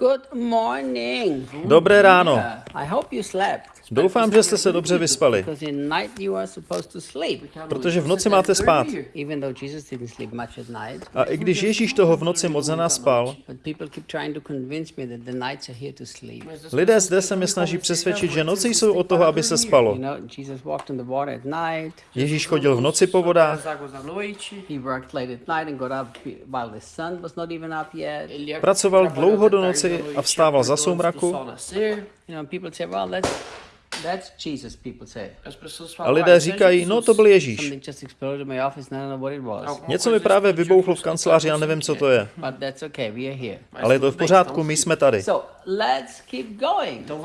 Good morning. Dobré ráno. I hope you slept. Doufám, že jste se dobře vyspali, protože v noci máte spát. A i když Ježíš toho v noci moc to sleep. lidé zde se mi snaží přesvědčit, že noci jsou od toho, aby se spalo. Ježíš chodil v noci po vodách, Pracoval dlouho do noci a vstával za soumraku. A lidé "Ah, říkají, no to byl Ježíš. Něco mi právě vybouchlo v no kanceláři, já nevím, co to je. Ale je to v pořádku, my jsme tady.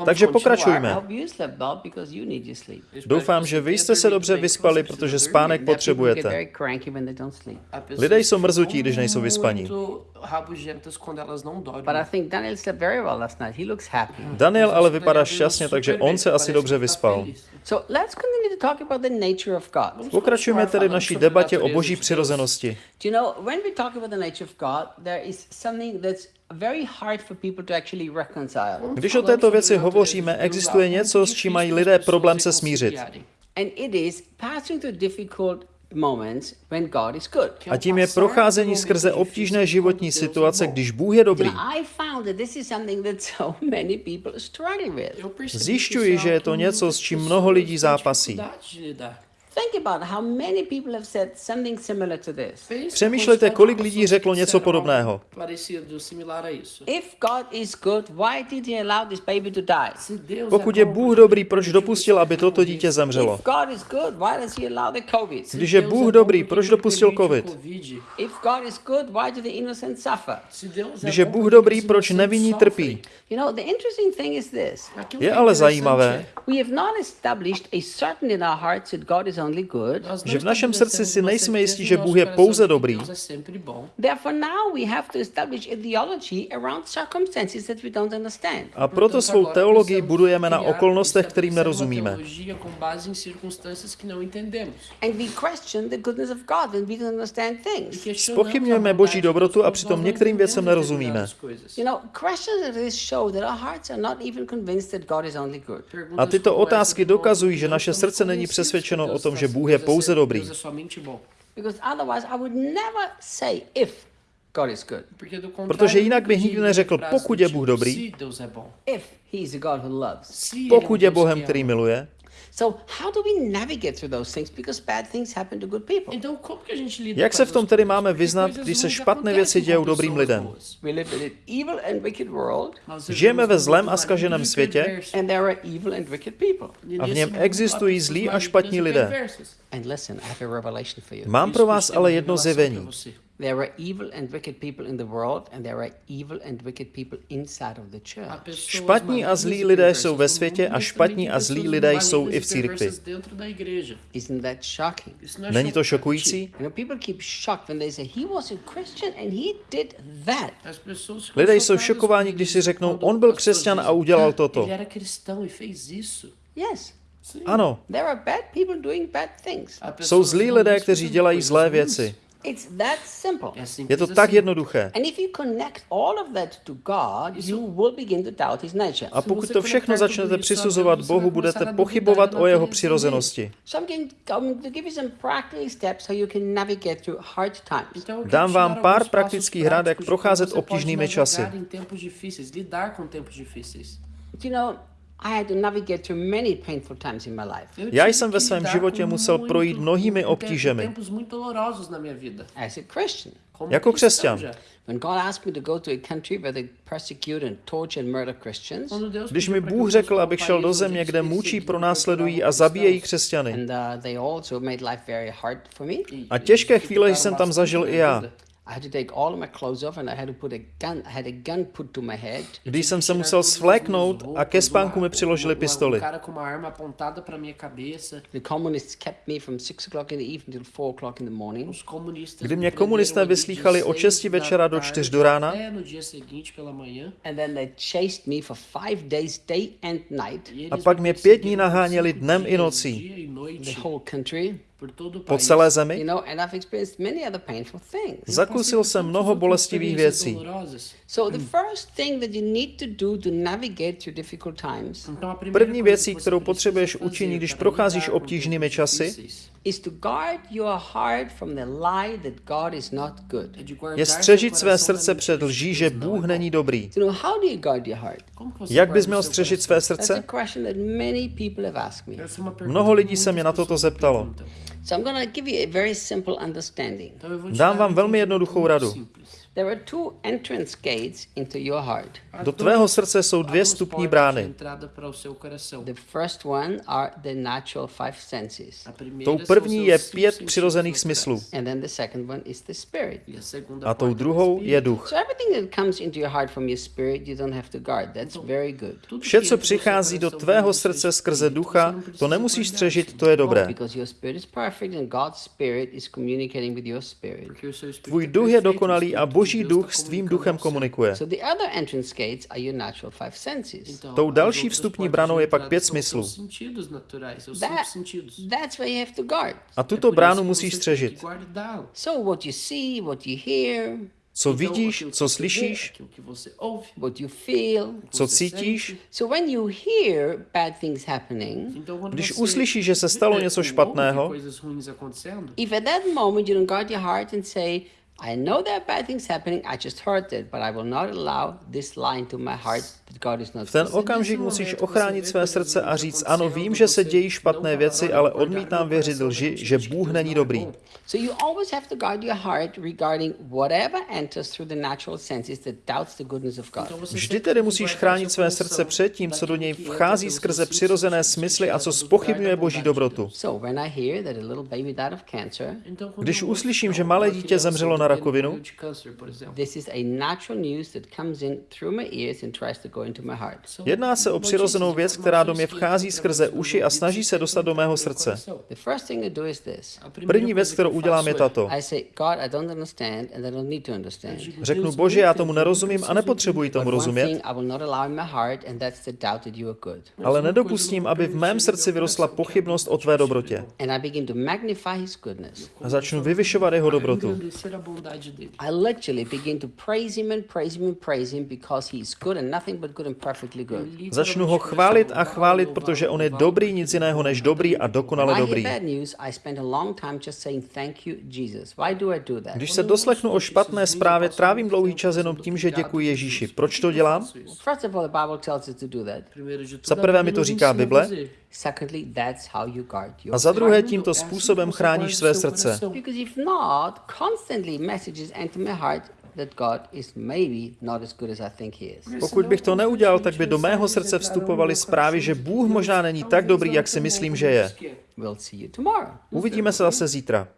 Takže pokračujme. hope you slept well because you need your sleep. Eu espero Doufám, že vy jste se dobře vyspali, protože spánek potřebujete. pessoas Lidé jsou mrzutí, když nejsou vyspaní. Think Daniel slept very well last night. He looks happy. Daniel ale vypadá Daniel šťastně, takže on se asi dobře vyspal. feliz. So let's continue to talk about the nature of God. Pokračujeme tedy v naší debatě o boží přirozenosti. Když o této věci hovoříme, existuje něco, s čím mají lidé problém se smířit. And it is passing through difficult moments when God is good. A tím je procházení skrze obtížné životní situace, když Bůh je dobrý. Now, I found that this is something that so many people struggle with. Zjišťuji, že je to něco, s čím mnoho lidí zápasí. Think about how many people have said something similar to this. Přemýšlejte, kolik lidí řeklo něco podobného. Parecido, similar a isso. If God is good, why did he allow this baby to die? Se Deus Pokud é je bom, Bůh por que dobrý, proč dopustil, aby toto dítě zemřelo? If God is good, why does he allow the COVID? Když je Bůh dobrý, proč dopustil covid? Covid? If God is good, why do the innocent suffer? Se Deus é Když je Bůh dobrý, proč nevinní trpí? You know, the interesting thing is this. Aquilo Je ale zajímavé, Že v našem srdci si nejsme jistí, no že Bůh je pouze dobrý. Deus é sempre bom. Therefore, now we have to establish a theology around circumstances that we don't understand. A proto svou teologii budujeme na okolnostech, kterým nerozumíme. teologia com base em circunstâncias que não entendemos. And we question the goodness of God when we don't understand things. Questionamos Spochybňujeme Boží dobrotu a přitom některým věcem nerozumíme. determinadas coisas. You know, questions like this show that our hearts are not even convinced that God is only good. Perguntas A tyto otázky dokazují, že naše srdce není přesvědčeno o tom, está že Bůh je pouze dobrý. Deus é somente bom. Because otherwise, I would never say if God is good, Porque do contrário, Protože jinak bych nikdy neřekl, pokud je Bůh dobrý, Pokud je Deus Bohem, který miluje, So, how do we navigate through those things? Because bad things happen to good people. Então, como que a gente lida jak se v tom tedy máme vyznat, když se špatné věci dějou dobrým lidem? Žijeme ve zlém a zkaženém maligno e světě perverso. and there are evil and wicked people. E a v něm existují zlí a špatní e lidé. perversas. And listen, I have a revelation for you. Mám pro vás ale jedno zjevení. There are evil and wicked people in the world, and there are evil and wicked people inside of the church. Špatní a zlí e lidé jsou ve světě a špatní a zlí lidé jsou i e v církvi. Isn't that shocking? Není to šokující? People keep shocked when they say he was a Christian and he did that. Lidé jsou šokováni, když si řeknou, on byl křesťan a udělal "Ah, toto. E fez isso. Yes. Ano, there are bad people doing bad things. Há jsou zlí lidé, kteří dělají zlé věci. It's that simple. É simples Je to tak jednoduché. And if you connect all of that to God, you will begin to doubt his nature. A pokud to všechno začnete přisuzovat Bohu, budete pochybovat o jeho přirozenosti. So I'm going going to give you some practical steps how you can navigate through hard times. Então, eu quero Dám vám pár praktických rad, jak procházet obtížnými časy. You know, I had to navigate through many painful times in my life. Eu Já jsem ve svém životě musel projít mnohými obtížemi. Jako křesťan. já. when God asked me to go to a country where they persecute and torture and murder Christians, Quando Deus Když mi Bůh řekl, abych šel do země, kde mučí, pronásledují a zabíjejí křesťany. and uh, they also made life very hard for me. e- A těžké chvíle jsem tam zažil a i já. I had to take all of my clothes off and I had to put a gun. I had a gun put to my head. Když jsem se musel svléknout a ke spánku mi přiložili pistoli. The communists kept me from six o'clock in the evening till four o'clock in the morning. Kdy mě komunisté vyslýchali od seis 6 da večera do tarde 4 do rána no. And then they chased me for five days, day and night, E a pak mě pět dní perseguiram naháněli dnem i nocí. e noite. the whole country. Po celé zemi. Zakusil jsem mnoho bolestivých věcí. Primeira První coisa věcí, kterou potřebuješ učinit, když procházíš obtížnými časy, je střežit své srdce před lží, že Bůh není dobrý. Jak bys měl střežit své srdce? Mnoho lidí se mě na toto zeptalo. Perguntam. So I'm going to give you a very simple understanding. Então eu vou te Dám vám velmi jednoduchou radu. Simples. There are two entrance gates into your heart. Há Do tvého srdce jsou dvě vstupní brány. entrada para o seu coração. The first one are the natural five senses. A primeira Tou první je pět přirozených smyslů. And then the second one is the spirit. A tou druhou je duch. So everything that comes into your heart from your spirit, you don't have to guard. That's very good. Tudo Vše, co přichází do tvého srdce skrze ducha, to nemusíš guardar střežit, to je dobré. Because your spirit is perfect and God's spirit is communicating with your spirit. Porque o seu espírito Tvůj duch je dokonalý a de boží duch s tvým duchem komunikuje. Tou další vstupní branou je pak pět smyslů. A tuto bránu musíš střežit. Co vidíš, co slyšíš, co cítíš. Když uslyšíš, že se stalo něco ouve špatného, coisas ruins acontecendo, if at that moment you don't guard your heart and say, I know there are bad things happening, I just heard it, but I will not allow this lie into my heart that God is not v ten good. okamžik musíš ochránit své srdce a říct, ano, vím, že se dějí špatné věci, ale odmítám věřit lži, že Bůh není dobrý. So you always have to guard your heart regarding whatever enters through the natural senses that doubts the goodness of God. Vždy tedy musíš chránit své srdce před tím, co do něj vchází skrze přirozené smysly a co spochybňuje boží dobrotu. Deus. So when I hear that a little baby died of cancer, Então, quando Když uslyším, že malé dítě zemřelo na morrendo rakovinu, de câncer, por exemplo, this is a natural news that comes in through my ears and tries to go into my heart. são Jedná se o přirozenou věc, která do mě vchází skrze uši a snaží se dostat do mého srdce. coração. The first thing I do is this. A primeira První věc, kterou udělám, je tato. I say, God, I don't understand and I don't need to understand. digo, Řeknu, Bože, já tomu nerozumím a nepotřebuji tomu rozumět, thing I will not allow in my heart, and that's the doubt that you are good. ale nedopustím, aby v mém srdci vyrostla pochybnost o tvé dobrotě. And I begin to magnify His goodness. A začnu vyvyšovat jeho dobrotu. Bondade dele. I literally begin to praise Him and praise Him and praise Him because He is good and nothing but good and perfectly good. Začnu ho chválit a chválit, protože on je dobrý, nic jiného než dobrý a dokonale dobrý. hear bad news, I spend a long time just saying thank you, Jesus. Why do I do that? Když se doslechnu o špatné zprávě, trávím dlouhý čas jenom tím, že děkuji Ježíši. Proč to dělám? Za prvé mi to říká Bible. Fazer. Secondly, that's how you guard your A za druhé tímto způsobem chráníš své srdce. coração. Because if not, constantly messages enter my heart that God is maybe not as good as I think He is. Pokud bych to neudělal, tak by do mého srdce vstupovaly zprávy, že Bůh možná není tak dobrý, jak si myslím, že je. Uvidíme se zase zítra.